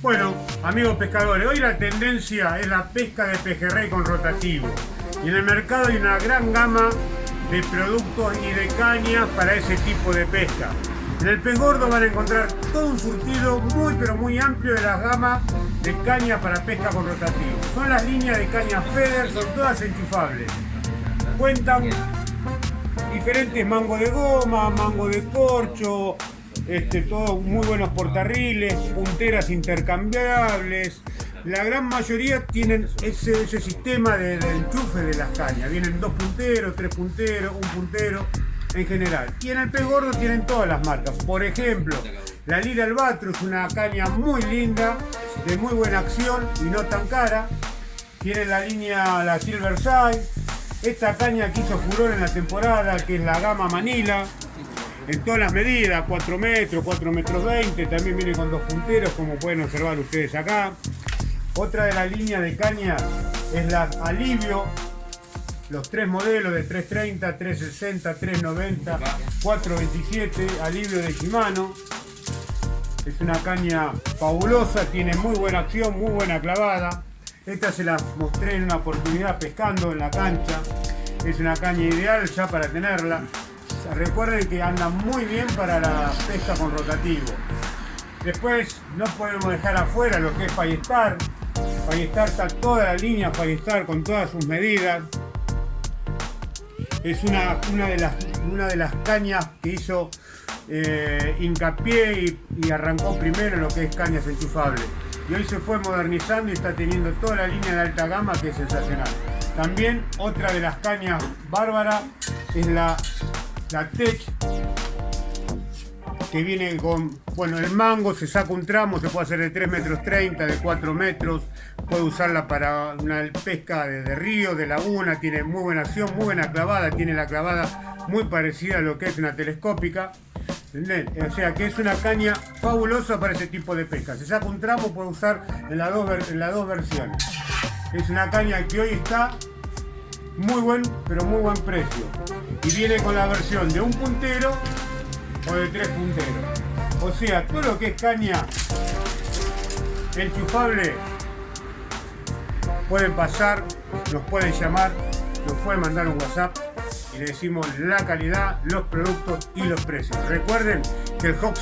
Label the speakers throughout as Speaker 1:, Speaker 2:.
Speaker 1: Bueno, amigos pescadores, hoy la tendencia es la pesca de pejerrey con rotativo. Y en el mercado hay una gran gama de productos y de cañas para ese tipo de pesca. En el pez gordo van a encontrar todo un surtido muy pero muy amplio de la gama de caña para pesca con rotativo. Son las líneas de caña Feder, son todas enchufables. Cuentan diferentes mangos de goma, mango de corcho, este, todos muy buenos portarriles, punteras intercambiables. La gran mayoría tienen ese, sistema de, enchufe de las cañas. Vienen dos punteros, tres punteros, un puntero en general. Y en el pez gordo tienen todas las marcas. Por ejemplo, la Lira es una caña muy linda, de muy buena acción y no tan cara. Tiene la línea, la Silver Side. Esta caña que hizo furor en la temporada, que es la Gama Manila, en todas las medidas, 4 metros, 4 metros 20, también viene con dos punteros como pueden observar ustedes acá. Otra de las líneas de caña es la Alivio, los tres modelos de 330, 360, 390, 427, Alivio de Shimano. Es una caña fabulosa, tiene muy buena acción, muy buena clavada. Esta se la mostré en una oportunidad pescando en la cancha. Es una caña ideal ya para tenerla. Recuerden que anda muy bien para la pesca con rotativo. Después no podemos dejar afuera lo que es Fallestar. Fallestar está toda la línea Fallestar con todas sus medidas. Es una, de, las, cañas que hizo eh, hincapié y, arrancó primero lo que es cañas enchufables. Y hoy se fue modernizando y está teniendo toda la línea de alta gama que es sensacional. También otra de las cañas bárbaras es la la Tech que viene con, bueno, el mango se saca un tramo, se puede hacer de 3 metros 30, de 4 metros, puede usarla para una pesca de, río, de laguna, tiene muy buena acción, muy buena clavada, tiene la clavada muy parecida a lo que es una telescópica, O sea que es una caña fabulosa para ese tipo de pesca, se saca un tramo, puede usar en dos, en las dos versiones. Es una caña que hoy está muy buen, pero muy buen precio. Y viene con la versión de un puntero o de tres punteros. O sea, todo lo que es caña enchufable, pueden pasar, nos pueden llamar, nos pueden mandar un WhatsApp y le decimos la calidad, los productos y los precios. Recuerden que el Hawk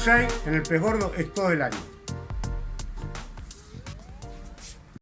Speaker 1: en el pez gordo es todo el año.